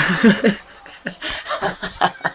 Ha ha ha.